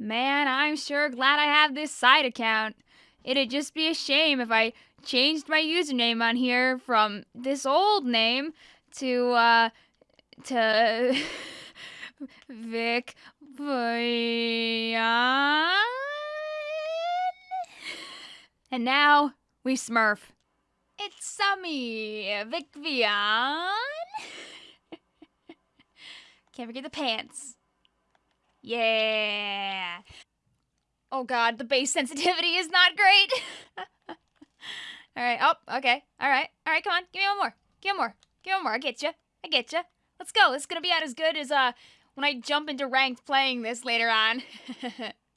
Man, I'm sure glad I have this side account. It'd just be a shame if I changed my username on here from this old name to, uh, to Vic Vian. And now we smurf. It's Sammy Vic Vian. Can't forget the pants. Yeah. Oh god, the base sensitivity is not great. Alright, oh, okay. Alright, alright, come on. Give me one more. Give me one more. Give me one more. I get you. I get you. Let's go. This is gonna be out as good as, uh, when I jump into ranked playing this later on.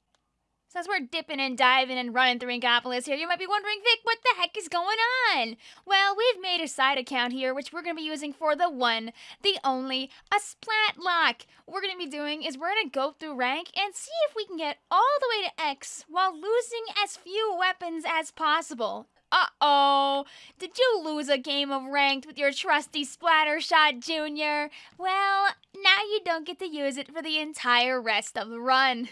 So as we're dipping and diving and running through Inkopolis here, you might be wondering, Vic, what the heck is going on? Well, we've made a side account here, which we're going to be using for the one, the only, a splat lock. What we're going to be doing is we're going to go through rank and see if we can get all the way to X while losing as few weapons as possible. Uh-oh, did you lose a game of ranked with your trusty Splattershot Jr.? Well, now you don't get to use it for the entire rest of the run.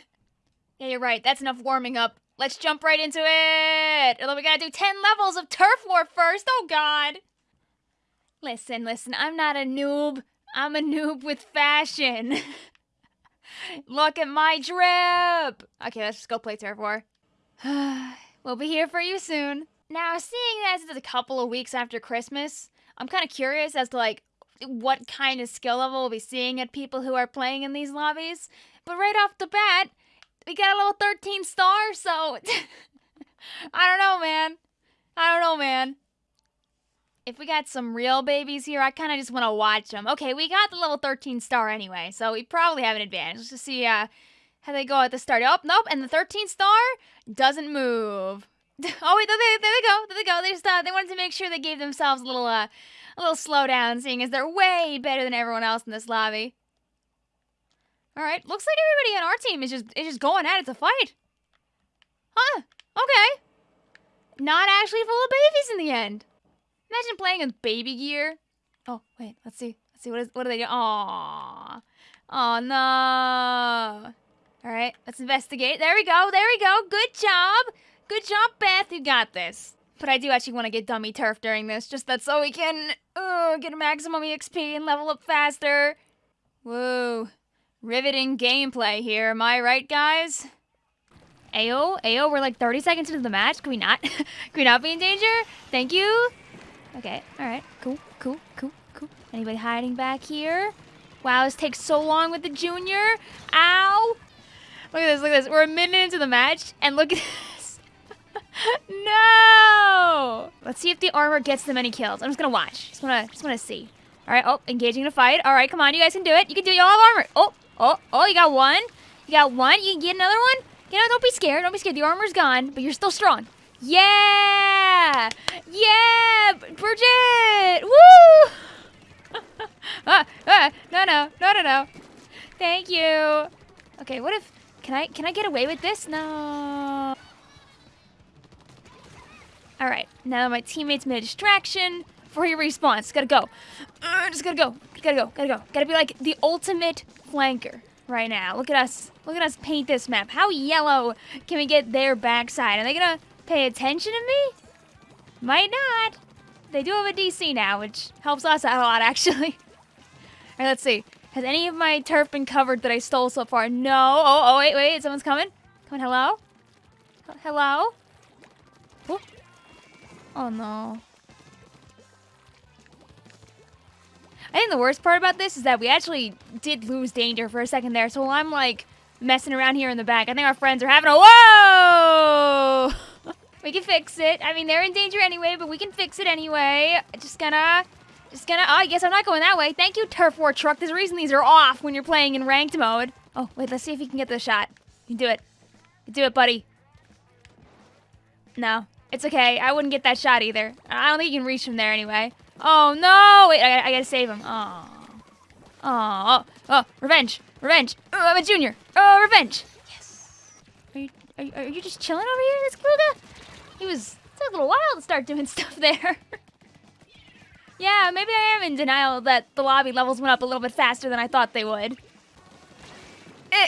Yeah, you're right. That's enough warming up. Let's jump right into it. Although we gotta do 10 levels of turf war first. Oh, God. Listen, listen. I'm not a noob. I'm a noob with fashion. Look at my drip. Okay, let's just go play turf war. we'll be here for you soon. Now, seeing as it's a couple of weeks after Christmas, I'm kind of curious as to like what kind of skill level we'll be seeing at people who are playing in these lobbies. But right off the bat, we got a little 13 star, so I don't know, man. I don't know, man. If we got some real babies here, I kind of just want to watch them. Okay, we got the level 13 star anyway, so we probably have an advantage. Let's just see uh, how they go at the start. Oh, nope, and the 13 star doesn't move. oh wait, there they, there they go, there they go. They just uh, they wanted to make sure they gave themselves a little uh, a little slowdown, seeing as they're way better than everyone else in this lobby. All right, looks like everybody on our team is just is just going at it to fight. Huh? Okay. Not actually full of babies in the end. Imagine playing with baby gear. Oh wait, let's see. Let's see what is what are they doing? Aww. Oh no. All right, let's investigate. There we go. There we go. Good job. Good job, Beth. You got this. But I do actually want to get dummy turf during this, just that so we can uh, get a maximum EXP and level up faster. Whoa. Riveting gameplay here, am I right, guys? Ayo, Ayo, we're like 30 seconds into the match. Can we not? Can we not be in danger? Thank you. Okay, alright. Cool, cool, cool, cool. Anybody hiding back here? Wow, this takes so long with the junior. Ow! Look at this, look at this. We're a minute into the match, and look at this. no! Let's see if the armor gets them any kills. I'm just gonna watch. Just wanna, just wanna see. Alright, oh, engaging in a fight. Alright, come on, you guys can do it. You can do it. Y'all have armor. Oh, Oh, oh, you got one. You got one. You can get another one. You know, don't be scared. Don't be scared. The armor's gone, but you're still strong. Yeah! Yeah! Bridget! Woo! ah, ah, no, no, no, no, no. Thank you. Okay, what if... Can I, can I get away with this? No. Alright, now my teammates made a distraction. For your response, gotta go. Uh, just gotta go. Gotta go. Gotta go. Gotta be like the ultimate flanker right now. Look at us. Look at us paint this map. How yellow can we get their backside? Are they gonna pay attention to me? Might not. They do have a DC now, which helps us out a lot, actually. Alright, let's see. Has any of my turf been covered that I stole so far? No. Oh, oh, wait, wait. Someone's coming. Coming. Hello? Hello? Oh, oh no. I think the worst part about this is that we actually did lose danger for a second there. So I'm like messing around here in the back, I think our friends are having a whoa. we can fix it. I mean, they're in danger anyway, but we can fix it anyway. Just gonna, just gonna. Oh, I guess I'm not going that way. Thank you, Turf War Truck. There's a reason these are off when you're playing in ranked mode. Oh wait, let's see if you can get the shot. You do it. You do it, buddy. No, it's okay. I wouldn't get that shot either. I don't think you can reach from there anyway. Oh no! Wait, I, I gotta save him. Oh. Oh, oh, revenge, revenge. Oh, I'm a junior. Oh, revenge. Yes. Are you, are you, are you just chilling over here, this Kluga? He was, it took a little while to start doing stuff there. yeah, maybe I am in denial that the lobby levels went up a little bit faster than I thought they would. Eh,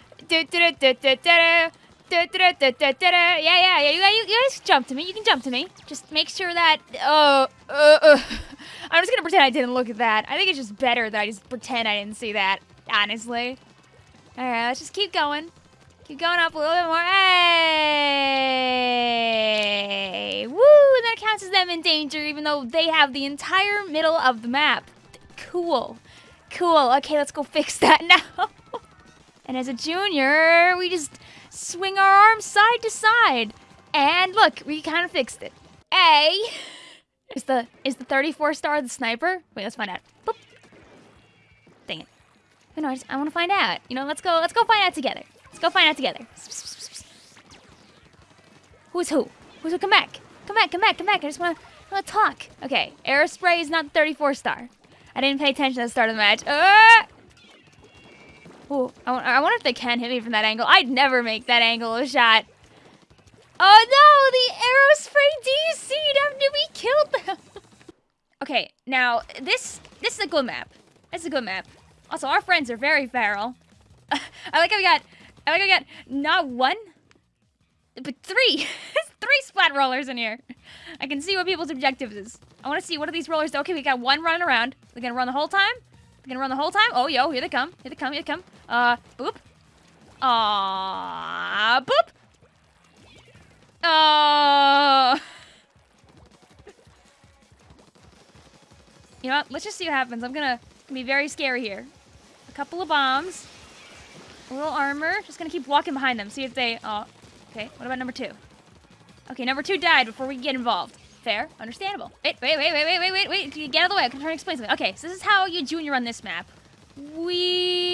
yeah, yeah, yeah. You, you, you guys jump to me. You can jump to me. Just make sure that. Uh, uh, uh. I'm just gonna pretend I didn't look at that. I think it's just better that I just pretend I didn't see that. Honestly. All right, let's just keep going. Keep going up a little bit more. Hey! Woo! And that counts as them in danger, even though they have the entire middle of the map. Cool. Cool. Okay, let's go fix that now. And as a junior, we just swing our arms side to side. And look, we kind of fixed it. A is the is the 34 star the sniper? Wait, let's find out. Boop. Dang it. Know, I, I want to find out. You know, let's go. Let's go find out together. Let's go find out together. Who's who? Who's who? Come back. Come back. Come back. Come back. I just want to talk. Okay, Aerospray is not the 34 star. I didn't pay attention at the start of the match. Uh! Ooh, I, I wonder if they can hit me from that angle. I'd never make that angle a shot. Oh no, the aerospray DC'd after we killed them. okay, now this this is a good map. It's a good map. Also, our friends are very feral. I like how we got I like how we got not one, but three. three splat rollers in here. I can see what people's objectives is. I want to see what are these rollers do. Okay, we got one running around. They're gonna run the whole time. Gonna run the whole time. Oh, yo, here they come. Here they come. Here they come. Uh, boop. Ah, boop. Oh. you know what? Let's just see what happens. I'm gonna be very scary here. A couple of bombs. A little armor. Just gonna keep walking behind them. See if they... Oh, okay. What about number two? Okay, number two died before we get involved. Fair. Understandable. Wait, wait, wait, wait, wait, wait, wait, wait. Get out of the way. I'm trying to explain something. Okay, so this is how you junior on this map. We...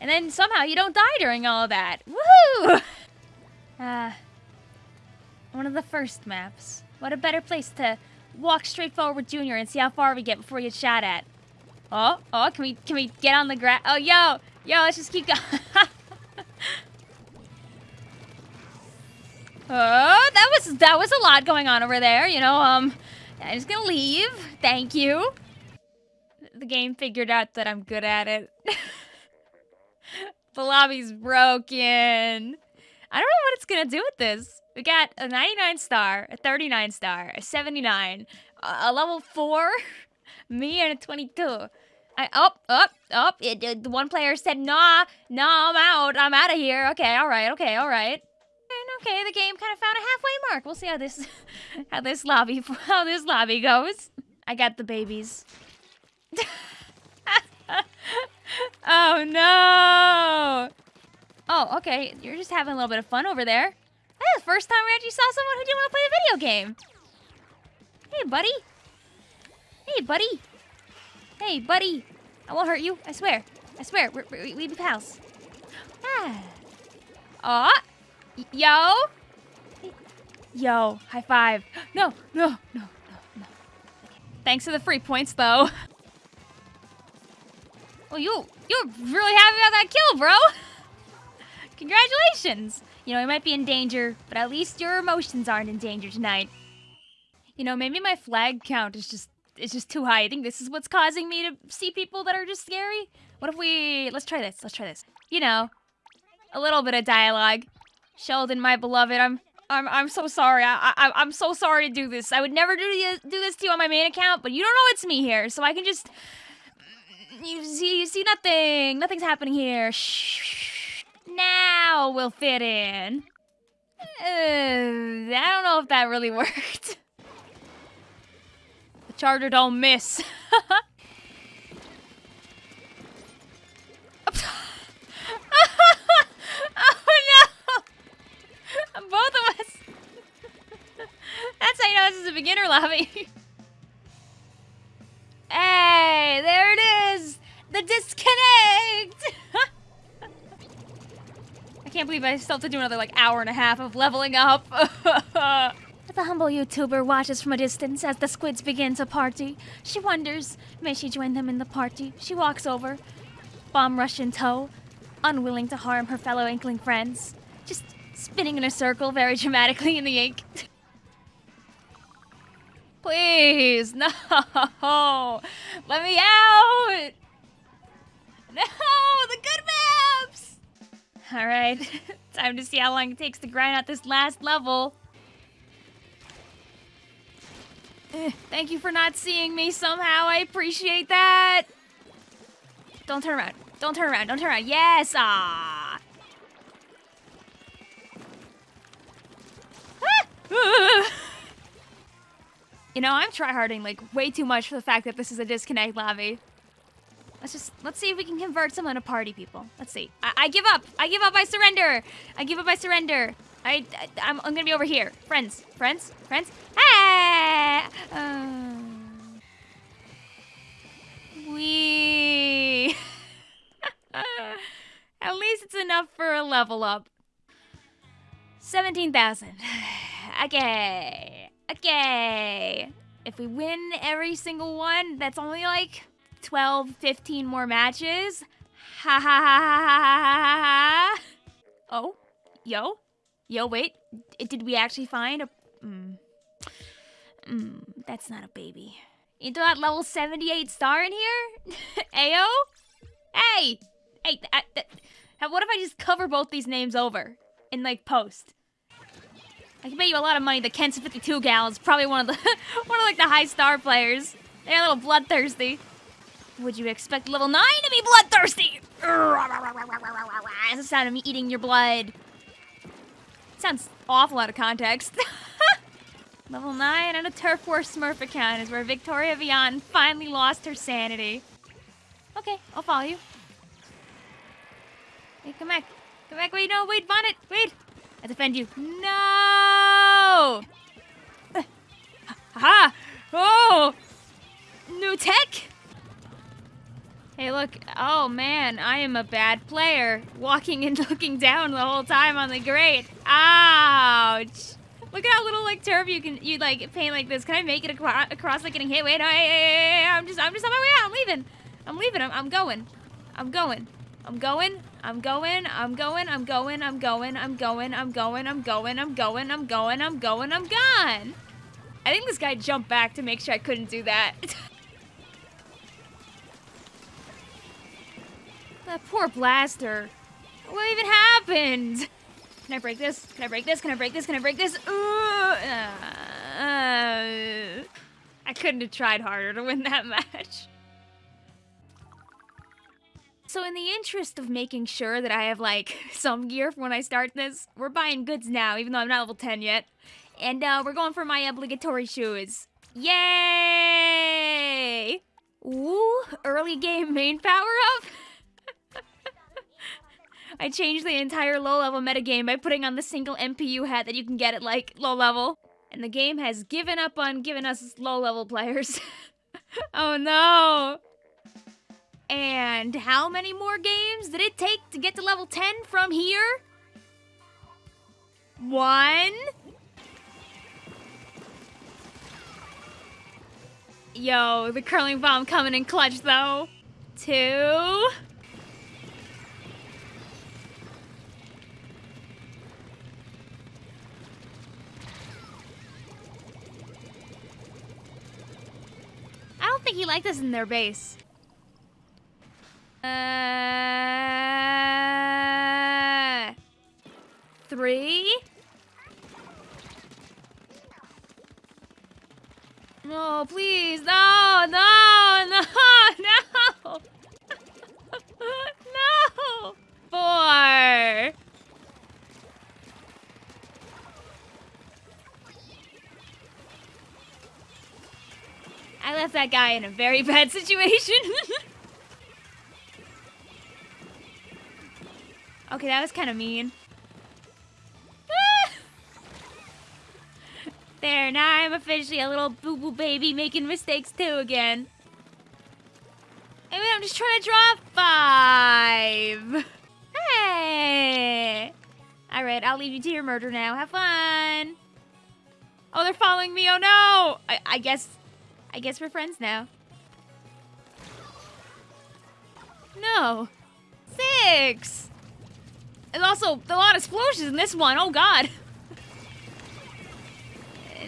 And then somehow you don't die during all that. Woohoo! Ah. Uh, one of the first maps. What a better place to walk straight forward Junior and see how far we get before you get shot at. Oh, oh, can we can we get on the grass? Oh, yo, yo, let's just keep going. oh, that was that was a lot going on over there. You know, um, I'm just gonna leave. Thank you. The game figured out that I'm good at it. the lobby's broken. I don't know what it's gonna do with this. We got a 99 star, a 39 star, a 79, a level 4, me and a 22. I, up, up, up. It, it, the one player said, nah, nah, I'm out. I'm out of here. Okay, all right, okay, all right. And okay, the game kind of found a halfway mark. We'll see how this, how this lobby, how this lobby goes. I got the babies. oh no! Oh, okay. You're just having a little bit of fun over there. That's the first time we actually saw someone who didn't want to play a video game. Hey, buddy. Hey, buddy. Hey, buddy. I won't hurt you. I swear. I swear. We're, we we be pals. Ah. Aw. Yo. Yo. High five. No, no, no, no, no. Thanks for the free points, though. Well, you, you're really happy about that kill, bro. Congratulations. You know, you might be in danger, but at least your emotions aren't in danger tonight. You know, maybe my flag count is just it's just too high. I think this is what's causing me to see people that are just scary. What if we... Let's try this. Let's try this. You know, a little bit of dialogue. Sheldon, my beloved, I'm... I'm, I'm so sorry. I, I, I'm so sorry to do this. I would never do, do this to you on my main account, but you don't know it's me here, so I can just... You see, you see nothing. Nothing's happening here. Shh. Now we'll fit in. Uh, I don't know if that really worked. Charger don't miss. oh no! Both of us. That's how you know this is a beginner lobby. hey, there it is! The disconnect! I can't believe I still have to do another like hour and a half of leveling up humble YouTuber watches from a distance as the squids begin to party. She wonders, may she join them in the party? She walks over, bomb rush in tow, unwilling to harm her fellow inkling friends. Just spinning in a circle very dramatically in the ink. Please, no! Let me out! No, the good maps! Alright, time to see how long it takes to grind out this last level. Thank you for not seeing me somehow, I appreciate that! Don't turn around, don't turn around, don't turn around, yes! Ah! ah! You know, I'm tryharding like way too much for the fact that this is a disconnect lobby. Let's just, let's see if we can convert someone to party people. Let's see. I, I give up. I give up. I surrender. I give up. I surrender. I, I I'm, I'm gonna be over here. Friends. Friends. Friends. Hey! Um, we. At least it's enough for a level up. 17,000. Okay. Okay. If we win every single one, that's only like 12, 15 more matches. Ha ha ha ha ha ha ha. Oh, yo, yo, wait. Did we actually find a? Mm. That's not a baby. You that level 78 star in here? Ayo? Hey! Hey, I, what if I just cover both these names over in like post? I can bet you a lot of money that Ken's 52 gal is probably one of the one of like the high star players. They're a little bloodthirsty. Would you expect level 9 to be bloodthirsty? That's the sound of me eating your blood. Sounds awful out of context. Level 9 on a Turf War Smurf account is where Victoria Vian finally lost her sanity. Okay, I'll follow you. Hey, come back. Come back. Wait, no, wait, Bonnet. Wait. I defend you. No! Ha! Oh! New tech? Hey, look. Oh, man. I am a bad player. Walking and looking down the whole time on the grate. Ouch! Look at how little like turf you can you like paint like this. Can I make it across, across like getting hit? Wait, I, I'm just I'm just on my way out. I'm leaving. I'm leaving. I'm, I'm going. I'm going. I'm going. I'm going. I'm going. I'm going. I'm going. I'm going. I'm going. I'm going. I'm going. I'm going. I'm going. I'm gone. I think this guy jumped back to make sure I couldn't do that. that poor blaster. What even happened? Can I break this? Can I break this? Can I break this? Can I break this? Uh, uh, I couldn't have tried harder to win that match. So in the interest of making sure that I have, like, some gear for when I start this, we're buying goods now, even though I'm not level 10 yet. And, uh, we're going for my obligatory shoes. Yay! Ooh, early game main power-up? I changed the entire low-level metagame by putting on the single NPU hat that you can get at, like, low-level. And the game has given up on giving us low-level players. oh no! And how many more games did it take to get to level 10 from here? One. Yo, the curling bomb coming in clutch though. Two. Think he liked us in their base. Uh, three? No, please, no, no, left that guy in a very bad situation. Okay, that was kind of mean. there, now I'm officially a little boo-boo baby making mistakes too again. Wait, I'm just trying to draw five. Hey! All right, I'll leave you to your murder now. Have fun. Oh, they're following me. Oh no. I, I guess, I guess we're friends now. No. Six. And also, a lot of explosions in this one. Oh god.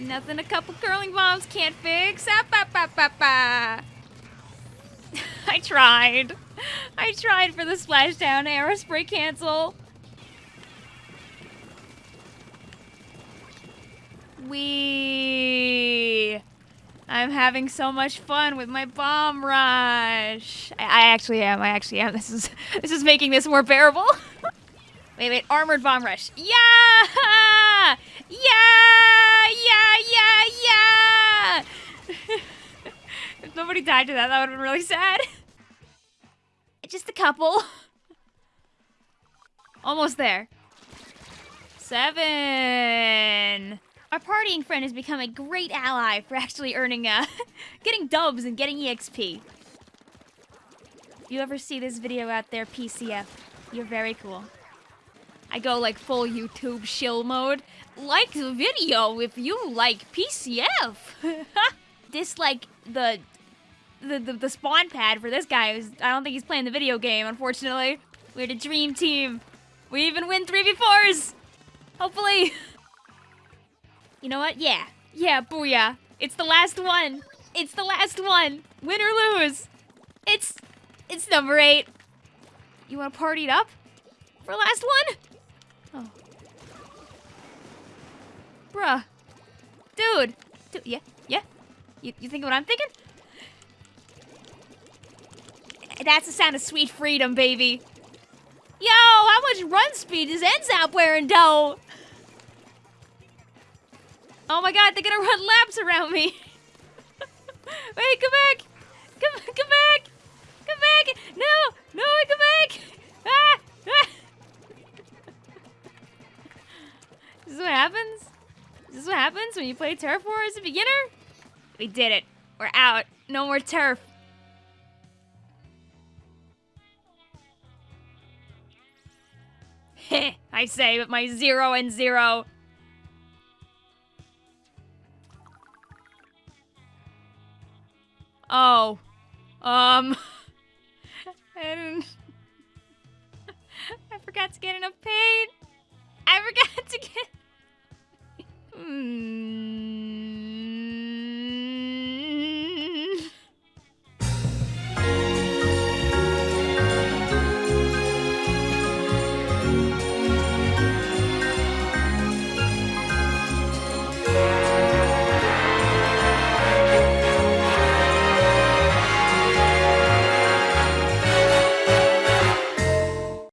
Nothing a couple curling bombs can't fix. Ah, ba, ba, ba, ba. I tried. I tried for the splashdown Aerospray cancel. We. I'm having so much fun with my bomb rush. I, I actually am. I actually am. This is this is making this more bearable. wait, wait. Armored bomb rush. Yeah! Yeah! Yeah! Yeah! Yeah! if nobody died to that, that would have been really sad. Just a couple. Almost there. Seven. Our partying friend has become a great ally for actually earning, uh, getting dubs and getting EXP. If you ever see this video out there, PCF, you're very cool. I go like full YouTube shill mode. Like the video if you like PCF. Dislike the, the the the spawn pad for this guy. I don't think he's playing the video game, unfortunately. We're the dream team. We even win 3v4s. Hopefully. You know what? Yeah. Yeah, booyah. It's the last one. It's the last one. Win or lose. It's it's number eight. You wanna party it up? For last one? Oh. Bruh. Dude. Dude, yeah, yeah. You, you think what I'm thinking? That's the sound of sweet freedom, baby. Yo, how much run speed does N-ZAP wearing, though? Oh my god, they're gonna run laps around me. Wait, come back. Come, come back. Come back. No, no, come back. Ah, ah. this is what happens? This is what happens when you play Turf War as a beginner? We did it. We're out. No more turf. Heh, I say with my zero and zero. Oh. Um. I. I forgot to get enough paint. I forgot to get. Hmm.